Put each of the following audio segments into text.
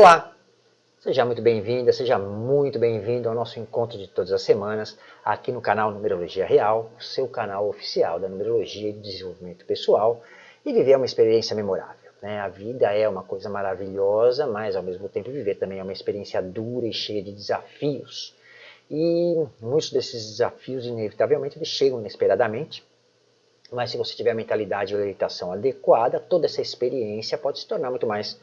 Olá, seja muito bem-vinda, seja muito bem-vindo ao nosso encontro de todas as semanas aqui no canal Numerologia Real, seu canal oficial da numerologia e desenvolvimento pessoal e viver uma experiência memorável. Né? A vida é uma coisa maravilhosa, mas ao mesmo tempo viver também é uma experiência dura e cheia de desafios. E muitos desses desafios, inevitavelmente, eles chegam inesperadamente, mas se você tiver a mentalidade e orientação adequada, toda essa experiência pode se tornar muito mais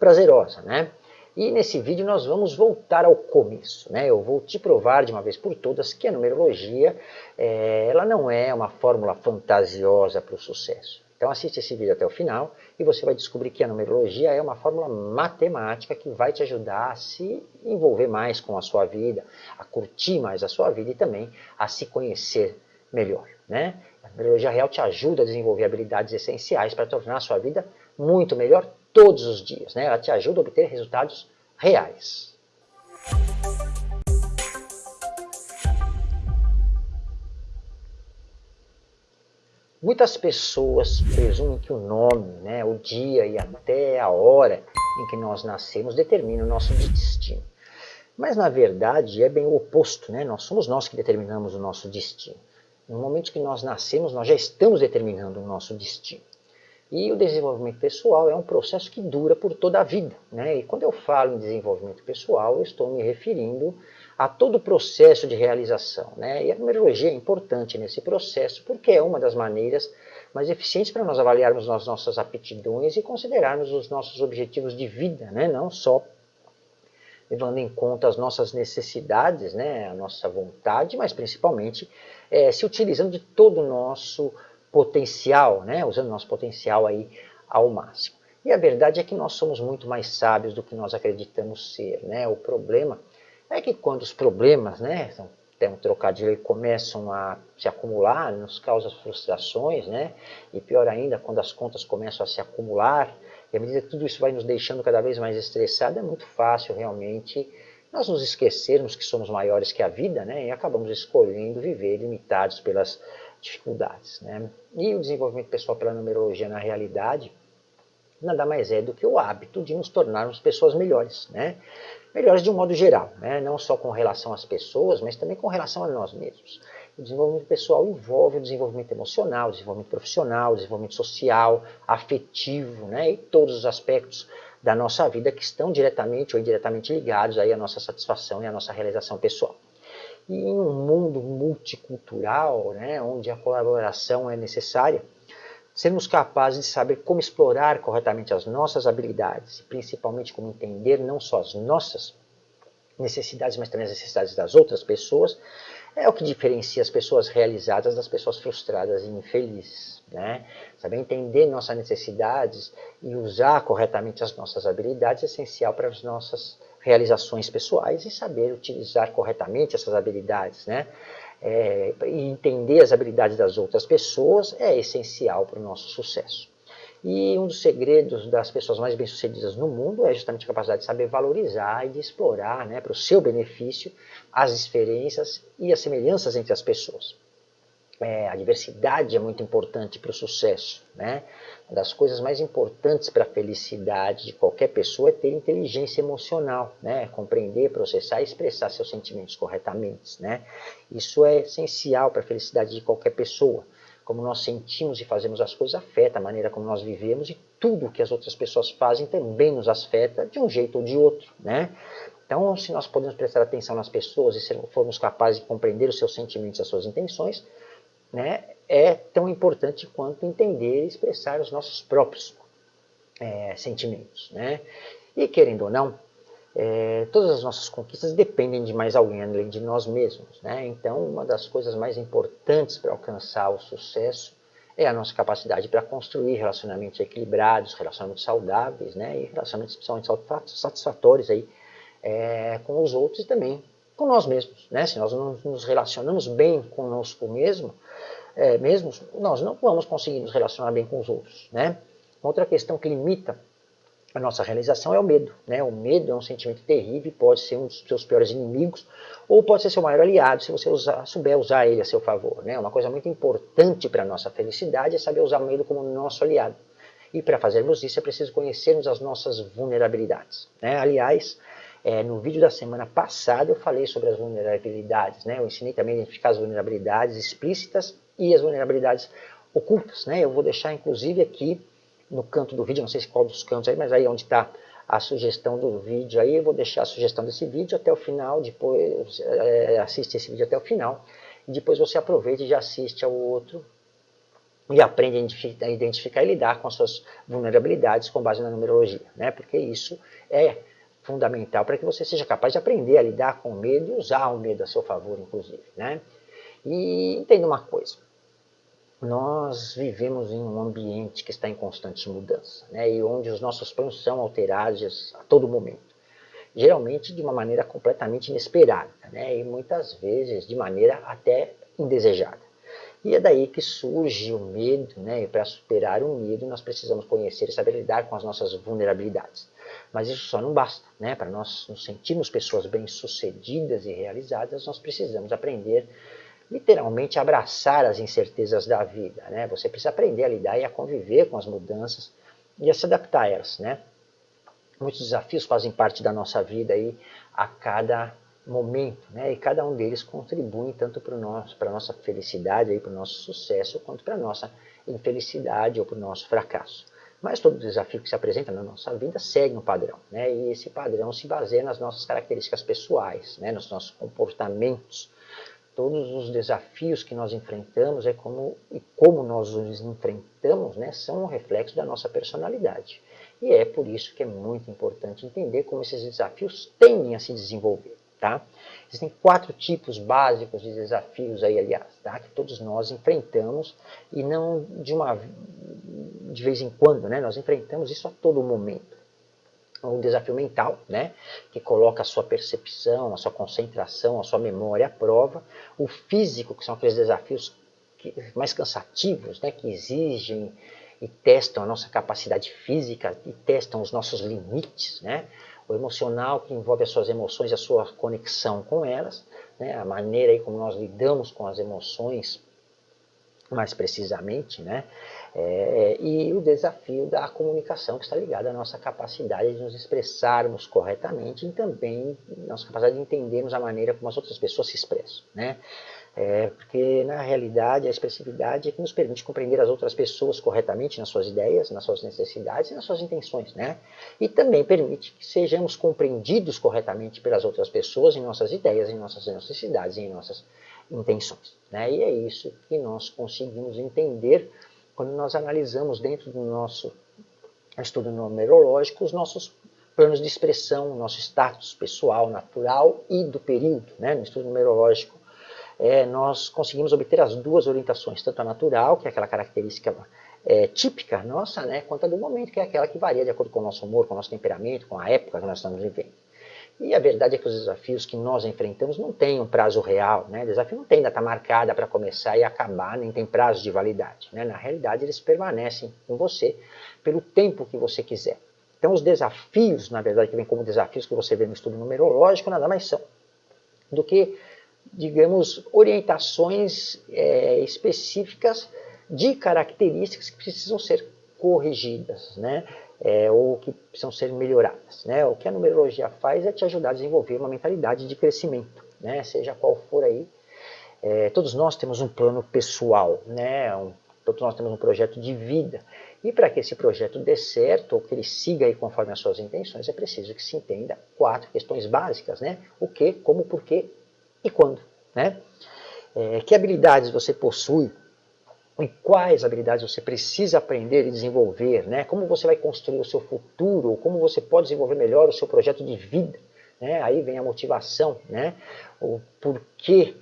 prazerosa, né? E nesse vídeo nós vamos voltar ao começo, né? Eu vou te provar de uma vez por todas que a numerologia, é, ela não é uma fórmula fantasiosa para o sucesso. Então assiste esse vídeo até o final e você vai descobrir que a numerologia é uma fórmula matemática que vai te ajudar a se envolver mais com a sua vida, a curtir mais a sua vida e também a se conhecer melhor. Né? A numerologia real te ajuda a desenvolver habilidades essenciais para tornar a sua vida muito melhor todos os dias. Né? Ela te ajuda a obter resultados reais. Muitas pessoas presumem que o nome, né, o dia e até a hora em que nós nascemos determinam o nosso destino. Mas na verdade é bem o oposto, né? nós somos nós que determinamos o nosso destino. No momento que nós nascemos, nós já estamos determinando o nosso destino. E o desenvolvimento pessoal é um processo que dura por toda a vida. Né? E quando eu falo em desenvolvimento pessoal, eu estou me referindo a todo o processo de realização. Né? E a numerologia é importante nesse processo porque é uma das maneiras mais eficientes para nós avaliarmos as nossas aptidões e considerarmos os nossos objetivos de vida, né? não só levando em conta as nossas necessidades, né? a nossa vontade, mas principalmente é, se utilizando de todo o nosso potencial, né? usando nosso potencial aí ao máximo. E a verdade é que nós somos muito mais sábios do que nós acreditamos ser. Né? O problema é que quando os problemas, né, tem um trocadilho, começam a se acumular, nos causa frustrações, né? e pior ainda, quando as contas começam a se acumular, e à medida que tudo isso vai nos deixando cada vez mais estressado, é muito fácil realmente nós nos esquecermos que somos maiores que a vida né? e acabamos escolhendo viver limitados pelas dificuldades. Né? E o desenvolvimento pessoal pela numerologia, na realidade, nada mais é do que o hábito de nos tornarmos pessoas melhores. Né? Melhores de um modo geral, né? não só com relação às pessoas, mas também com relação a nós mesmos. O desenvolvimento pessoal envolve o desenvolvimento emocional, o desenvolvimento profissional, o desenvolvimento social, afetivo, né? e todos os aspectos da nossa vida que estão diretamente ou indiretamente ligados aí à nossa satisfação e à nossa realização pessoal. E em um mundo multicultural, né, onde a colaboração é necessária, sermos capazes de saber como explorar corretamente as nossas habilidades, principalmente como entender não só as nossas necessidades, mas também as necessidades das outras pessoas, é o que diferencia as pessoas realizadas das pessoas frustradas e infelizes. Né? Saber entender nossas necessidades e usar corretamente as nossas habilidades é essencial para as nossas realizações pessoais e saber utilizar corretamente essas habilidades. Né? É, e entender as habilidades das outras pessoas é essencial para o nosso sucesso. E um dos segredos das pessoas mais bem-sucedidas no mundo é justamente a capacidade de saber valorizar e de explorar né, para o seu benefício as diferenças e as semelhanças entre as pessoas. É, a diversidade é muito importante para o sucesso. Né? Uma das coisas mais importantes para a felicidade de qualquer pessoa é ter inteligência emocional, né? compreender, processar e expressar seus sentimentos corretamente. Né? Isso é essencial para a felicidade de qualquer pessoa como nós sentimos e fazemos as coisas afeta a maneira como nós vivemos e tudo que as outras pessoas fazem também nos afeta de um jeito ou de outro, né? Então, se nós podemos prestar atenção nas pessoas e formos capazes de compreender os seus sentimentos e as suas intenções, né, é tão importante quanto entender e expressar os nossos próprios é, sentimentos, né? E querendo ou não, é, todas as nossas conquistas dependem de mais alguém além de nós mesmos. Né? Então, uma das coisas mais importantes para alcançar o sucesso é a nossa capacidade para construir relacionamentos equilibrados, relacionamentos saudáveis, né? e relacionamentos principalmente satisfatórios aí, é, com os outros e também com nós mesmos. Né? Se nós não nos relacionamos bem conosco mesmo, é, mesmos, nós não vamos conseguir nos relacionar bem com os outros. Né? Outra questão que limita a nossa realização é o medo. Né? O medo é um sentimento terrível, pode ser um dos seus piores inimigos, ou pode ser seu maior aliado, se você usar, souber usar ele a seu favor. Né? Uma coisa muito importante para a nossa felicidade é saber usar o medo como nosso aliado. E para fazermos isso é preciso conhecermos as nossas vulnerabilidades. Né? Aliás, é, no vídeo da semana passada eu falei sobre as vulnerabilidades. Né? Eu ensinei também a identificar as vulnerabilidades explícitas e as vulnerabilidades ocultas. Né? Eu vou deixar inclusive aqui no canto do vídeo, não sei se qual dos cantos aí, mas aí onde está a sugestão do vídeo aí, eu vou deixar a sugestão desse vídeo até o final, depois é, assiste esse vídeo até o final, e depois você aproveita e já assiste ao outro e aprende a identificar e lidar com as suas vulnerabilidades com base na numerologia, né? porque isso é fundamental para que você seja capaz de aprender a lidar com o medo e usar o medo a seu favor, inclusive. Né? E entenda uma coisa, nós vivemos em um ambiente que está em constante mudança, né? e onde os nossos planos são alterados a todo momento. Geralmente de uma maneira completamente inesperada, né? e muitas vezes de maneira até indesejada. E é daí que surge o medo, né? e para superar o medo nós precisamos conhecer e saber lidar com as nossas vulnerabilidades. Mas isso só não basta, né? para nós nos sentirmos pessoas bem-sucedidas e realizadas, nós precisamos aprender literalmente abraçar as incertezas da vida. Né? Você precisa aprender a lidar e a conviver com as mudanças e a se adaptar a elas. Né? Muitos desafios fazem parte da nossa vida aí a cada momento, né? e cada um deles contribui tanto para a nossa felicidade, para o nosso sucesso, quanto para a nossa infelicidade ou para o nosso fracasso. Mas todo desafio que se apresenta na nossa vida segue um padrão, né? e esse padrão se baseia nas nossas características pessoais, né? nos nossos comportamentos. Todos os desafios que nós enfrentamos é como, e como nós os enfrentamos né? são um reflexo da nossa personalidade. E é por isso que é muito importante entender como esses desafios tendem a se desenvolver. Tá? Existem quatro tipos básicos de desafios aí, aliás, tá? que todos nós enfrentamos e não de uma de vez em quando, né? Nós enfrentamos isso a todo momento. Um desafio mental, né? Que coloca a sua percepção, a sua concentração, a sua memória à prova. O físico, que são aqueles desafios mais cansativos, né? Que exigem e testam a nossa capacidade física e testam os nossos limites, né? O emocional que envolve as suas emoções e a sua conexão com elas, né, a maneira aí como nós lidamos com as emoções mais precisamente, né, é, e o desafio da comunicação que está ligado à nossa capacidade de nos expressarmos corretamente e também nossa capacidade de entendermos a maneira como as outras pessoas se expressam, né. É, porque na realidade a expressividade é que nos permite compreender as outras pessoas corretamente nas suas ideias, nas suas necessidades e nas suas intenções, né? E também permite que sejamos compreendidos corretamente pelas outras pessoas em nossas ideias, em nossas necessidades e em nossas intenções, né? E é isso que nós conseguimos entender quando nós analisamos dentro do nosso estudo numerológico os nossos planos de expressão, nosso status pessoal, natural e do período, né? No estudo numerológico é, nós conseguimos obter as duas orientações, tanto a natural, que é aquela característica é, típica nossa, né, quanto a do momento, que é aquela que varia de acordo com o nosso humor, com o nosso temperamento, com a época que nós estamos vivendo. E a verdade é que os desafios que nós enfrentamos não têm um prazo real, né? o desafio não tem data marcada para começar e acabar, nem tem prazo de validade. Né? Na realidade, eles permanecem com você pelo tempo que você quiser. Então, os desafios, na verdade, que vêm como desafios que você vê no estudo numerológico, nada mais são do que digamos, orientações é, específicas de características que precisam ser corrigidas, né? É, ou que precisam ser melhoradas. Né? O que a numerologia faz é te ajudar a desenvolver uma mentalidade de crescimento, né? seja qual for aí. É, todos nós temos um plano pessoal, né? Um, todos nós temos um projeto de vida. E para que esse projeto dê certo, ou que ele siga aí conforme as suas intenções, é preciso que se entenda quatro questões básicas, né? O que, como, porquê e quando. Né? É, que habilidades você possui e quais habilidades você precisa aprender e desenvolver, né? como você vai construir o seu futuro, como você pode desenvolver melhor o seu projeto de vida. Né? Aí vem a motivação, né? o porquê,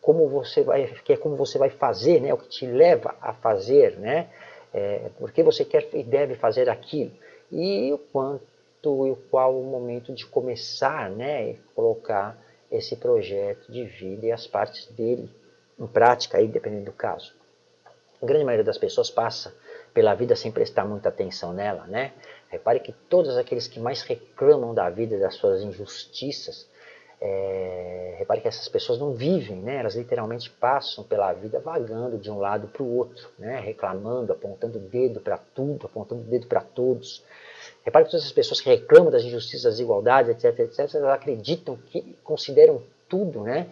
como você vai, que é como você vai fazer, né? o que te leva a fazer, né? É, porque você quer e deve fazer aquilo. E o quanto e qual o momento de começar, né? E colocar esse projeto de vida e as partes dele em prática, aí, dependendo do caso. A grande maioria das pessoas passa pela vida sem prestar muita atenção nela, né? Repare que todos aqueles que mais reclamam da vida, das suas injustiças, É, repare que essas pessoas não vivem, né? elas literalmente passam pela vida vagando de um lado para o outro, né? reclamando, apontando o dedo para tudo, apontando o dedo para todos. Repare que todas essas pessoas que reclamam das injustiças, das desigualdades, etc, etc, elas acreditam que consideram tudo, né?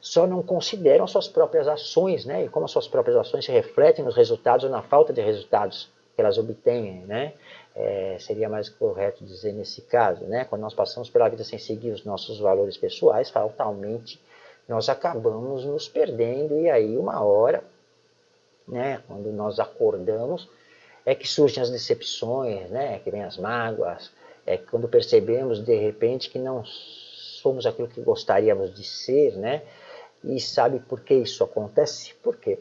só não consideram as suas próprias ações, né? e como as suas próprias ações se refletem nos resultados ou na falta de resultados que elas obtêm, né? é, seria mais correto dizer nesse caso, né? quando nós passamos pela vida sem seguir os nossos valores pessoais, fatalmente nós acabamos nos perdendo e aí uma hora, né, quando nós acordamos, é que surgem as decepções, né, que vem as mágoas, é quando percebemos de repente que não somos aquilo que gostaríamos de ser, né, e sabe por que isso acontece? Porque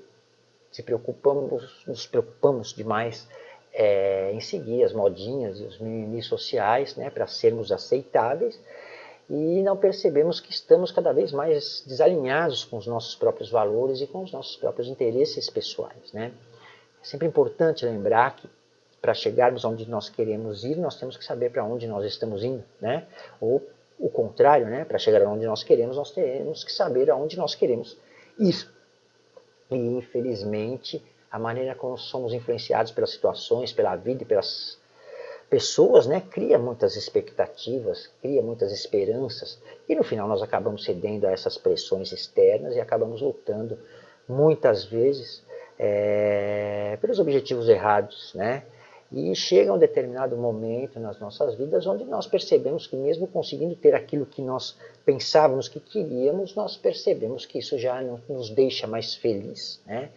se preocupamos, nos preocupamos demais é, em seguir as modinhas e os mimimis sociais né, para sermos aceitáveis e não percebemos que estamos cada vez mais desalinhados com os nossos próprios valores e com os nossos próprios interesses pessoais. Né? É sempre importante lembrar que para chegarmos onde nós queremos ir, nós temos que saber para onde nós estamos indo, né? Ou o contrário, né? Para chegar onde nós queremos, nós temos que saber aonde nós queremos ir. E infelizmente, a maneira como somos influenciados pelas situações, pela vida e pelas pessoas, né, cria muitas expectativas, cria muitas esperanças, e no final nós acabamos cedendo a essas pressões externas e acabamos lutando muitas vezes é, pelos objetivos errados, né? E chega um determinado momento nas nossas vidas onde nós percebemos que mesmo conseguindo ter aquilo que nós pensávamos que queríamos, nós percebemos que isso já não nos deixa mais feliz, né?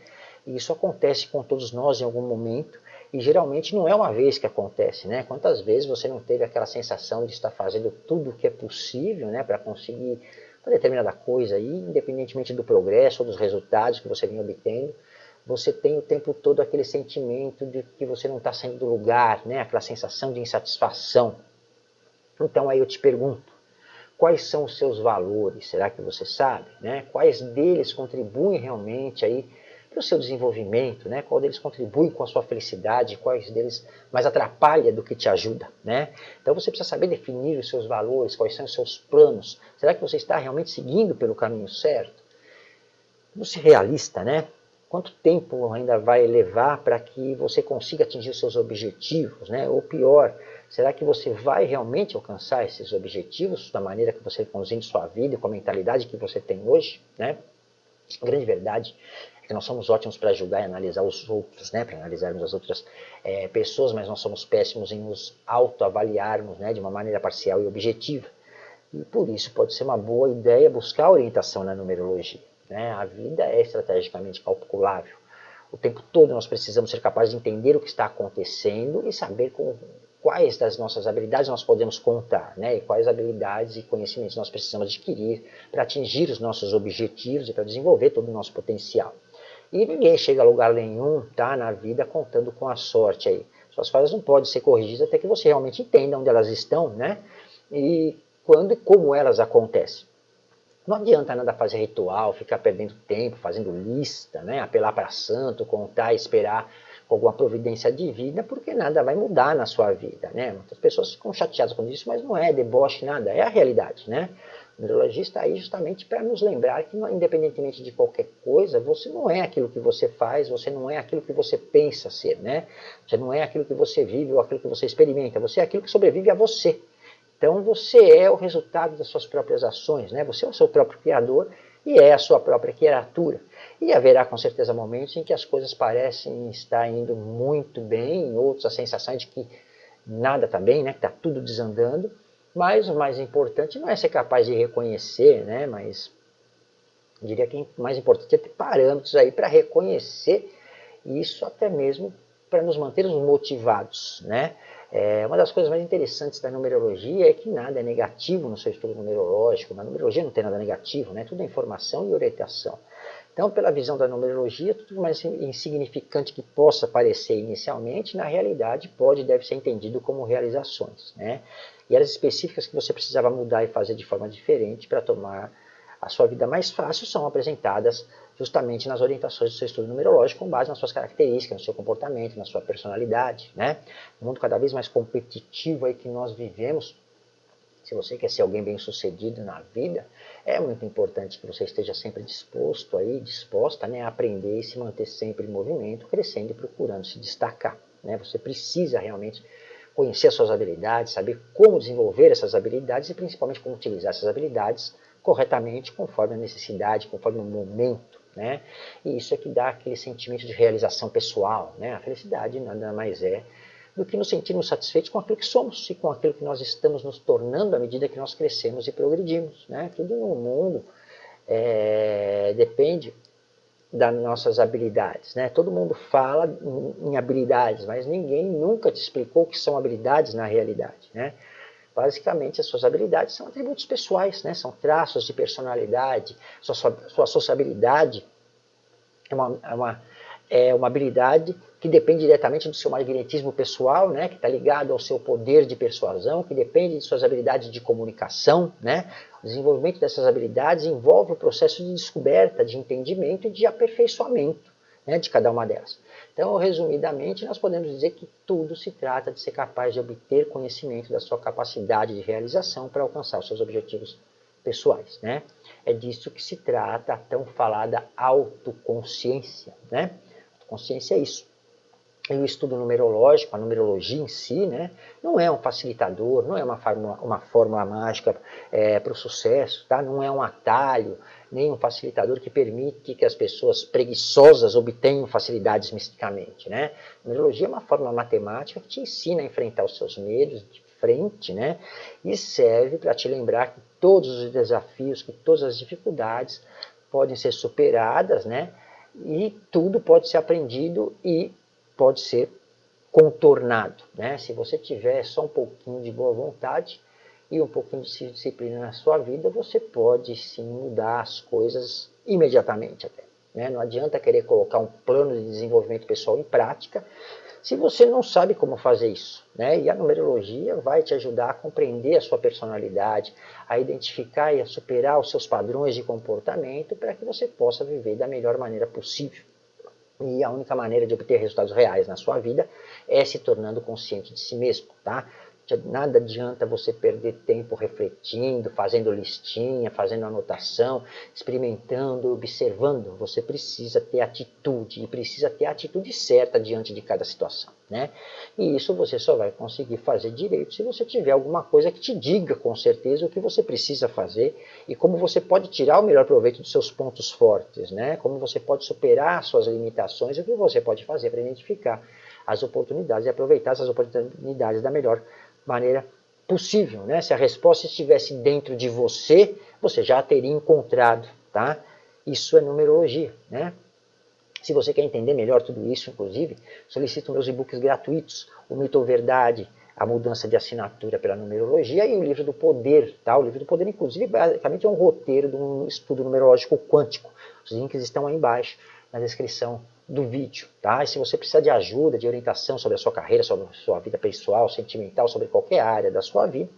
E isso acontece com todos nós em algum momento, e geralmente não é uma vez que acontece, né? Quantas vezes você não teve aquela sensação de estar fazendo tudo o que é possível, né, para conseguir uma determinada coisa, e independentemente do progresso ou dos resultados que você vem obtendo, você tem o tempo todo aquele sentimento de que você não está saindo do lugar, né? aquela sensação de insatisfação. Então aí eu te pergunto, quais são os seus valores? Será que você sabe? Né? Quais deles contribuem realmente aí para o seu desenvolvimento, né? qual deles contribui com a sua felicidade, quais deles mais atrapalha do que te ajuda. Né? Então você precisa saber definir os seus valores, quais são os seus planos. Será que você está realmente seguindo pelo caminho certo? Vamos ser realista, né? Quanto tempo ainda vai levar para que você consiga atingir seus objetivos? Né? Ou pior, será que você vai realmente alcançar esses objetivos da maneira que você conduzindo sua vida, com a mentalidade que você tem hoje? Né? A grande verdade é que nós somos ótimos para julgar e analisar os outros, né, para analisarmos as outras é, pessoas, mas nós somos péssimos em nos autoavaliarmos né, de uma maneira parcial e objetiva. E por isso pode ser uma boa ideia buscar orientação na numerologia. Né? A vida é estrategicamente calculável. O tempo todo nós precisamos ser capazes de entender o que está acontecendo e saber com quais das nossas habilidades nós podemos contar, né? e quais habilidades e conhecimentos nós precisamos adquirir para atingir os nossos objetivos e para desenvolver todo o nosso potencial. E ninguém chega a lugar nenhum tá, na vida contando com a sorte aí. Suas falhas não podem ser corrigidas até que você realmente entenda onde elas estão, né? E quando e como elas acontecem. Não adianta nada fazer ritual, ficar perdendo tempo, fazendo lista, né? apelar para santo, contar, esperar alguma providência divina, porque nada vai mudar na sua vida. Né? Muitas pessoas ficam chateadas com isso, mas não é deboche nada, é a realidade. Né? O neurologista está aí justamente para nos lembrar que, independentemente de qualquer coisa, você não é aquilo que você faz, você não é aquilo que você pensa ser, né? Você não é aquilo que você vive ou aquilo que você experimenta, você é aquilo que sobrevive a você. Então você é o resultado das suas próprias ações, né? Você é o seu próprio criador e é a sua própria criatura. E haverá com certeza momentos em que as coisas parecem estar indo muito bem, em outros a sensação é de que nada está bem, né? que está tudo desandando, mas o mais importante não é ser capaz de reconhecer, né? mas diria que o mais importante é ter parâmetros aí para reconhecer isso até mesmo para nos mantermos motivados. Né? É, uma das coisas mais interessantes da numerologia é que nada é negativo no seu estudo numerológico. Na numerologia não tem nada negativo, né? tudo é informação e orientação. Então, pela visão da numerologia, tudo mais insignificante que possa parecer inicialmente, na realidade pode e deve ser entendido como realizações. Né? E áreas específicas que você precisava mudar e fazer de forma diferente para tomar a sua vida mais fácil são apresentadas justamente nas orientações do seu estudo numerológico com base nas suas características, no seu comportamento, na sua personalidade. Né? No mundo cada vez mais competitivo aí que nós vivemos, se você quer ser alguém bem sucedido na vida, é muito importante que você esteja sempre disposto aí, disposta né, a aprender e se manter sempre em movimento, crescendo e procurando se destacar. Né? Você precisa realmente conhecer as suas habilidades, saber como desenvolver essas habilidades e principalmente como utilizar essas habilidades corretamente, conforme a necessidade, conforme o momento. Né? E isso é que dá aquele sentimento de realização pessoal. Né? A felicidade nada mais é do que nos sentirmos satisfeitos com aquilo que somos e com aquilo que nós estamos nos tornando à medida que nós crescemos e progredimos. Né? Tudo no mundo é, depende das nossas habilidades. Né? Todo mundo fala em, habilidades, mas ninguém nunca te explicou o que são habilidades na realidade. Né? Basicamente, as suas habilidades são atributos pessoais, né? são traços de personalidade, sua, sua, sua sociabilidade é uma, é, uma, é uma habilidade que depende diretamente do seu magnetismo pessoal, né? que está ligado ao seu poder de persuasão, que depende de suas habilidades de comunicação. Né? O desenvolvimento dessas habilidades envolve o processo de descoberta, de entendimento e de aperfeiçoamento né? de cada uma delas. Então, resumidamente, nós podemos dizer que tudo se trata de ser capaz de obter conhecimento da sua capacidade de realização para alcançar os seus objetivos pessoais. Né? É disso que se trata a tão falada autoconsciência. Né? Autoconsciência é isso. E o estudo numerológico, a numerologia em si, né, não é um facilitador, não é uma fórmula, uma fórmula mágica é, para o sucesso, tá? não é um atalho, nem um facilitador que permite que as pessoas preguiçosas obtenham facilidades misticamente. Né? A numerologia é uma fórmula matemática que te ensina a enfrentar os seus medos de frente né? e serve para te lembrar que todos os desafios, que todas as dificuldades podem ser superadas né? e tudo pode ser aprendido e pode ser contornado. Né? Se você tiver só um pouquinho de boa vontade e um pouquinho de disciplina na sua vida, você pode sim mudar as coisas imediatamente até. Né? Não adianta querer colocar um plano de desenvolvimento pessoal em prática se você não sabe como fazer isso. Né? E a numerologia vai te ajudar a compreender a sua personalidade, a identificar e a superar os seus padrões de comportamento para que você possa viver da melhor maneira possível. E a única maneira de obter resultados reais na sua vida é se tornando consciente de si mesmo, tá? Nada adianta você perder tempo refletindo, fazendo listinha, fazendo anotação, experimentando, observando. Você precisa ter atitude e precisa ter a atitude certa diante de cada situação. Né? E isso você só vai conseguir fazer direito se você tiver alguma coisa que te diga com certeza o que você precisa fazer e como você pode tirar o melhor proveito dos seus pontos fortes, né? como você pode superar suas limitações e o que você pode fazer para identificar as oportunidades e aproveitar essas oportunidades da melhor maneira possível. Né? Se a resposta estivesse dentro de você, você já a teria encontrado. Tá? Isso é numerologia. Né? Se você quer entender melhor tudo isso, inclusive, solicito meus e-books gratuitos, o Mito ou Verdade, a mudança de assinatura pela numerologia e o livro do poder. Tá? O livro do poder, inclusive, basicamente é um roteiro de um estudo numerológico quântico. Os links estão aí embaixo na descrição do vídeo. Tá? E se você precisa de ajuda, de orientação sobre a sua carreira, sobre a sua vida pessoal, sentimental, sobre qualquer área da sua vida,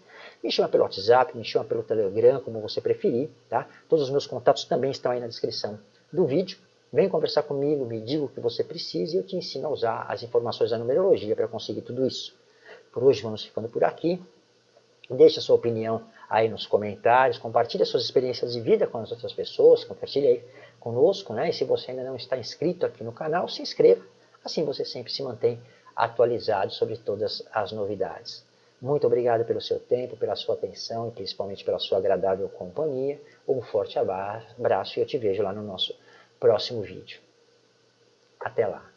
me chama pelo WhatsApp, me chama pelo Telegram, como você preferir. Tá? Todos os meus contatos também estão aí na descrição do vídeo. Vem conversar comigo, me diga o que você precisa e eu te ensino a usar as informações da numerologia para conseguir tudo isso. Por hoje vamos ficando por aqui. Deixe a sua opinião aí nos comentários, compartilhe as suas experiências de vida com as outras pessoas, compartilhe aí conosco, né? E se você ainda não está inscrito aqui no canal, se inscreva. Assim você sempre se mantém atualizado sobre todas as novidades. Muito obrigado pelo seu tempo, pela sua atenção e principalmente pela sua agradável companhia. Um forte abraço e eu te vejo lá no nosso próximo vídeo. Até lá!